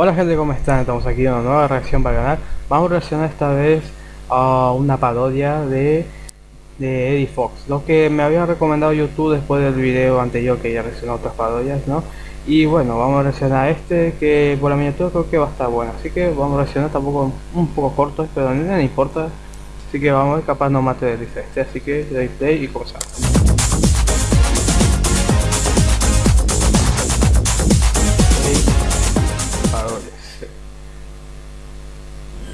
Hola gente, ¿cómo están? Estamos aquí en una nueva reacción para el canal. Vamos a reaccionar esta vez a una parodia de, de Eddie Fox. Lo que me había recomendado YouTube después del video anterior que ya reaccionó otras parodias, ¿no? Y bueno, vamos a reaccionar a este que por la miniatura creo que va a estar bueno. Así que vamos a reaccionar tampoco un poco corto, pero no importa. Así que vamos a capaz no mate de este. Así que le play y comenzamos.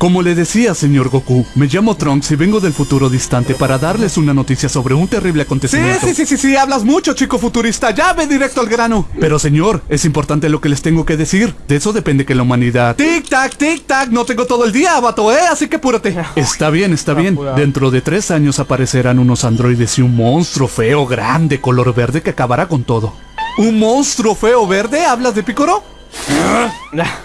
Como le decía, señor Goku, me llamo Trunks y vengo del futuro distante para darles una noticia sobre un terrible acontecimiento. Sí, sí, sí, sí, sí, hablas mucho, chico futurista, ya ve directo al grano. Pero señor, es importante lo que les tengo que decir. De eso depende que la humanidad... Tic tac, tic tac, no tengo todo el día, vato, eh, así que apúrate. Está bien, está bien. Dentro de tres años aparecerán unos androides y un monstruo feo, grande, color verde que acabará con todo. ¿Un monstruo feo verde? ¿Hablas de Picoro?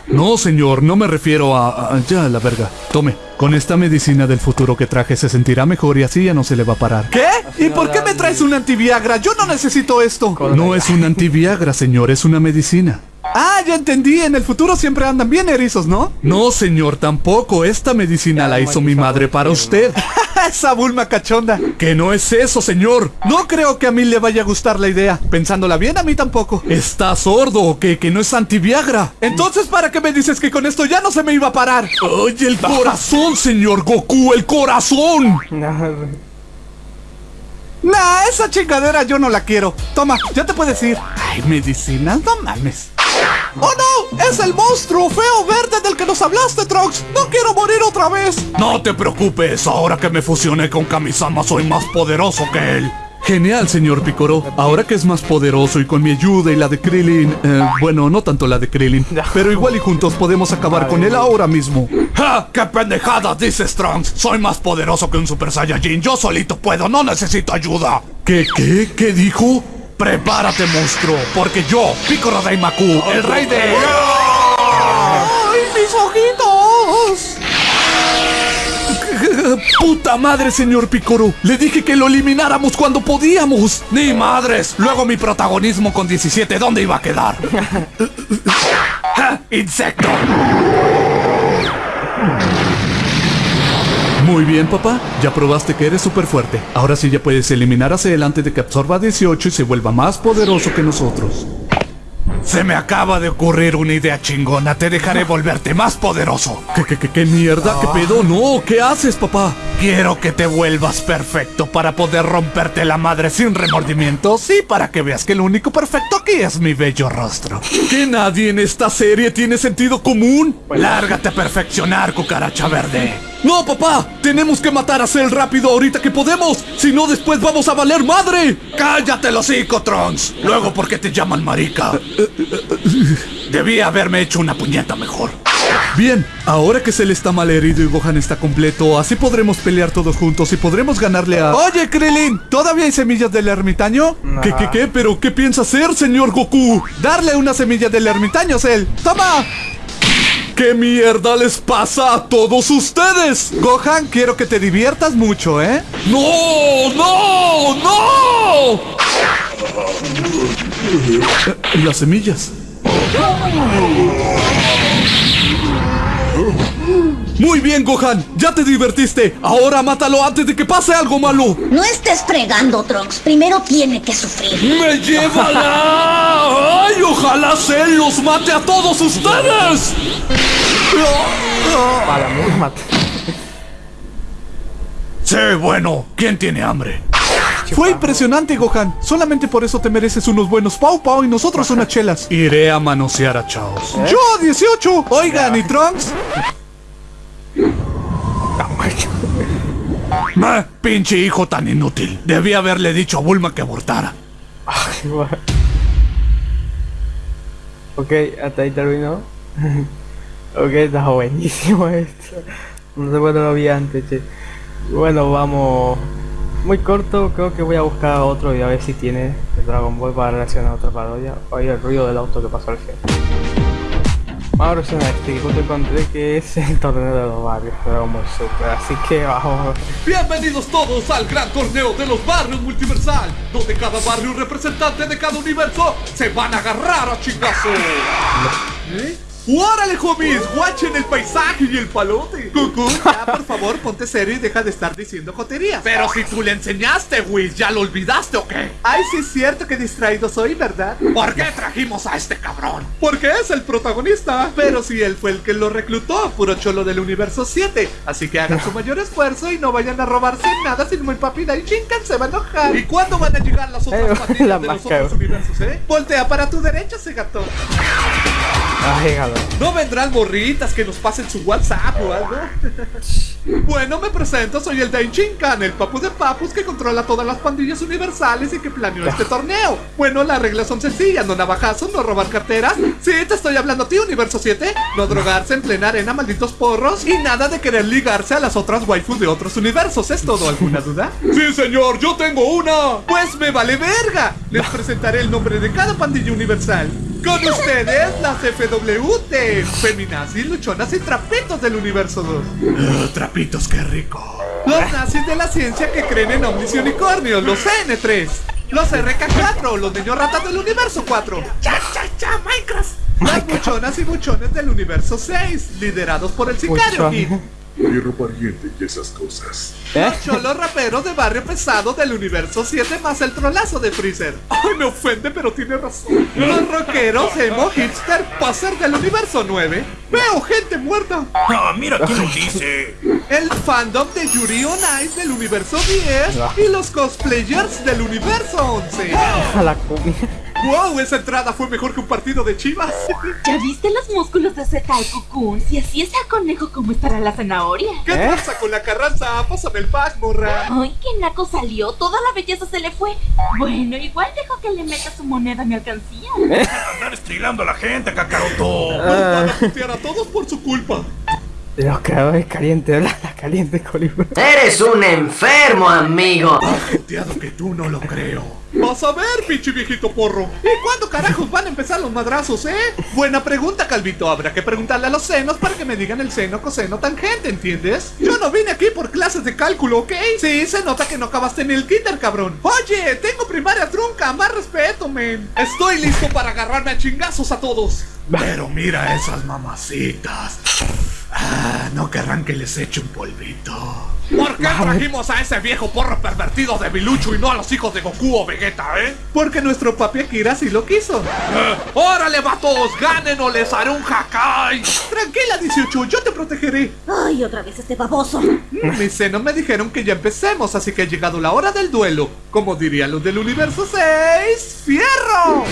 No, señor, no me refiero a, Ya, la verga. Tome, con esta medicina del futuro que traje se sentirá mejor y así ya no se le va a parar. ¿Qué? ¿Y por qué me traes un antiviagra? Yo no necesito esto. No es un antiviagra, señor, es una medicina. Ah, ya entendí, en el futuro siempre andan bien erizos, ¿no? No, señor, tampoco. Esta medicina la hizo mi madre para usted. Esa bulma cachonda. Que no es eso, señor. No creo que a mí le vaya a gustar la idea. Pensándola bien, a mí tampoco. ¿Está sordo o qué? Que no es antiviagra. Entonces, ¿para qué me dices que con esto ya no se me iba a parar? Oye, el corazón, señor Goku, el corazón. Nah, esa chingadera yo no la quiero. Toma, ya te puedes ir. Ay, medicinas, no mames. ¡Oh no! ¡Es el monstruo feo verde del que nos hablaste, Trunks! ¡No quiero morir otra vez! No te preocupes, ahora que me fusioné con Kamisama soy más poderoso que él. Genial, señor Picoro. Ahora que es más poderoso y con mi ayuda y la de Krillin... Eh, bueno, no tanto la de Krillin. Pero igual y juntos podemos acabar con él ahora mismo. ¡Ja! ¡Qué pendejada dices, Trunks! Soy más poderoso que un Super Saiyajin. Yo solito puedo, no necesito ayuda. ¿Qué, qué? ¿Qué dijo? Prepárate, monstruo, porque yo, Piccolo Daimaku, el rey de... ¡Ay, mis ojitos! ¡Puta madre, señor Picoro! Le dije que lo elimináramos cuando podíamos. ¡Ni madres! Luego mi protagonismo con 17, ¿dónde iba a quedar? ¡Insecto! Muy bien, papá. Ya probaste que eres súper fuerte. Ahora sí ya puedes eliminar a Cell antes de que absorba 18 y se vuelva más poderoso que nosotros. Se me acaba de ocurrir una idea chingona. Te dejaré volverte más poderoso. ¿Qué, qué, qué, qué mierda? ¿Qué pedo? No, ¿qué haces, papá? Quiero que te vuelvas perfecto para poder romperte la madre sin remordimientos y para que veas que lo único perfecto aquí es mi bello rostro. ¿Que nadie en esta serie tiene sentido común? Lárgate a perfeccionar, cucaracha verde. ¡No, papá! ¡Tenemos que matar a Cell rápido ahorita que podemos! ¡Si no, después vamos a valer madre! ¡Cállate los Trunks! Luego, ¿por qué te llaman marica? Debí haberme hecho una puñeta mejor. Bien, ahora que Cell está mal herido y Gohan está completo, así podremos pelear todos juntos y podremos ganarle a... Oye, Krillin, ¿todavía hay semillas del ermitaño? ¿Qué, qué, qué? ¿Pero qué piensa hacer, señor Goku? Darle una semilla del ermitaño, Cell. ¡Toma! ¿Qué mierda les pasa a todos ustedes? Gohan, quiero que te diviertas mucho, ¿eh? ¡No! ¡No! ¡No! Las semillas. Muy bien, Gohan. Ya te divertiste. Ahora mátalo antes de que pase algo malo. No estés fregando, Trunks. Primero tiene que sufrir. ¡Me llévala! ¡Ay, ojalá Cell los mate a todos ustedes! Para muy mate. Sí, bueno. ¿Quién tiene hambre? Fue impresionante, Gohan. Solamente por eso te mereces unos buenos Pau Pau y nosotros unas chelas. Iré a manosear a Chaos. ¡Yo, 18! Oigan, ¿y Trunks? ¡Me! ¡Pinche hijo tan inútil! Debí haberle dicho a Bulma que abortara. ok, hasta ahí terminó. ok, está buenísimo esto. No sé cuándo lo vi antes, che. Bueno, vamos. Muy corto, creo que voy a buscar otro y a ver si tiene el Dragon Ball para reaccionar a otra parodia. Oye, el ruido del auto que pasó al final. Vamos a este que te encontré que es el torneo de los barrios Dragon Super, así que vamos. Bienvenidos todos al gran torneo de los barrios multiversal, donde cada barrio representante de cada universo se van a agarrar a chingazos. ¿Eh? ¡Órale, homies! ¡Guachen el paisaje y el palote! Cucú, ya, por favor, ponte serio y deja de estar diciendo joterías. Pero si tú le enseñaste, Whis, ¿ya lo olvidaste o qué? Ay, sí es cierto que distraído soy, ¿verdad? ¿Por qué trajimos a este cabrón? Porque es el protagonista. Pero si él fue el que lo reclutó, puro cholo del universo 7. Así que hagan su mayor esfuerzo y no vayan a robarse nada sin muy papida y Shinkan se va a enojar. ¿Y cuándo van a llegar las otras Eh, pandillas la de los otros universos, eh? Voltea para tu derecha, ese gato. Ay, galo. ¿No vendrán morritas que nos pasen su WhatsApp o algo? bueno, me presento, soy el Dain Shinkan, el papu de papus que controla todas las pandillas universales y que planeó este torneo. Bueno, las reglas son sencillas, no navajazos, no robar carteras. Sí, te estoy hablando a ti, Universo 7. No drogarse en plena arena, malditos porros. Y nada de querer ligarse a las otras waifus de otros universos. ¿Es todo? ¿Alguna duda? Sí, señor, yo tengo una. Pues me vale verga. Les presentaré el nombre de cada pandilla universal. Con ustedes, las FWT, feminazis, luchonas y trapitos del universo 2. trapitos, qué rico. Los nazis de la ciencia que creen en ovnis y unicornios, los N3. Los RK4, los niños ratas del universo 4. ¡Ya, ya, ya, Minecraft! Las buchonas y buchones del universo 6, liderados por el sicario Buchón. Hierro pariente y esas cosas. ¿Eh? Los cholos raperos de barrio pesado del universo 7 más el trolazo de Freezer. Ay, me ofende, pero tiene razón. Los rockeros emo hipster poser del universo 9. Veo gente muerta. Ah, mira quién lo dice. El fandom de Yuri on Ice del universo 10 y los cosplayers del universo 11. A la comida. ¡Wow! Esa entrada fue mejor que un partido de chivas. ¿Ya viste los músculos de ese tal Cocoon? Si así está conejo, ¿cómo estará la zanahoria? ¿Qué ¿Eh? pasa con la carranza? Pásame el pack, morra. Ay, qué naco salió, toda la belleza se le fue. Bueno, igual dejo que le meta su moneda a mi alcancía. Andar estrilando a la gente, Kakaroto. Todos por su culpa. Los creadores calientes, la la caliente colibrí. Eres un enfermo, amigo. Puteado que tú no lo creo. Vas a ver, pinche viejito porro. ¿Y cuándo carajos van a empezar los madrazos, eh? Buena pregunta, Calvito. Habrá que preguntarle a los senos para que me digan el seno, coseno, tangente, ¿entiendes? Yo no vine aquí por clases de cálculo, ¿ok? Sí, se nota que no acabaste ni el kinder, cabrón. Oye, tengo primaria trunca, más respeto, men. Estoy listo para agarrarme a chingazos a todos. Pero mira esas mamacitas. Ah, no querrán que les eche un polvito. ¿Por qué trajimos a ese viejo porro pervertido de Bilucho y no a los hijos de Goku o Vegeta, eh? Porque nuestro papi Akira sí lo quiso. ¡Órale, vatos! ¡Ganen o les haré un Hakai! Tranquila, 18, yo te protegeré. Ay, otra vez este baboso. Mm, Mis senos me dijeron que ya empecemos, así que ha llegado la hora del duelo. Como dirían los del universo 6, ¡Fierro!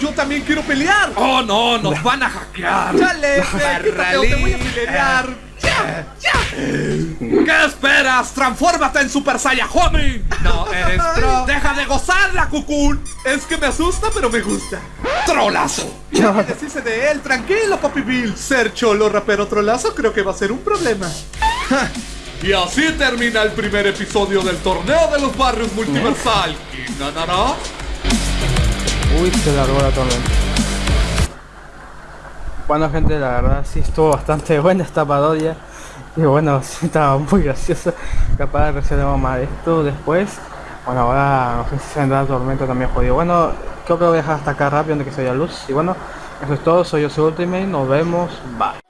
Yo también quiero pelear. Oh, no, nos van a hackear. Chale, quítate o te voy a pelear. ¡Ya! ¡Ya! ¿Qué esperas? ¡Transfórmate en Super Saiyajin! No, eres tro. ¡Deja de gozarla, Cocoon! Es que me asusta, pero me gusta. ¡Trolazo! Ya me deshice de él, tranquilo, Papi Bill. Ser cholo rapero trolazo creo que va a ser un problema. Y así termina el primer episodio del torneo de los barrios multiversal. ¿Quién ganará? Se largó la tormenta. Bueno gente, la verdad sí estuvo bastante buena esta parodia. Y bueno, sí estaba muy graciosa. Capaz resolvemos más esto después. Bueno, ahora no sé si se vendrá la tormenta también jodido. Bueno, creo que voy a dejar hasta acá rápido antes que se vaya luz. Y bueno, eso es todo. Soy yo, soy Ultimate. Nos vemos. Bye.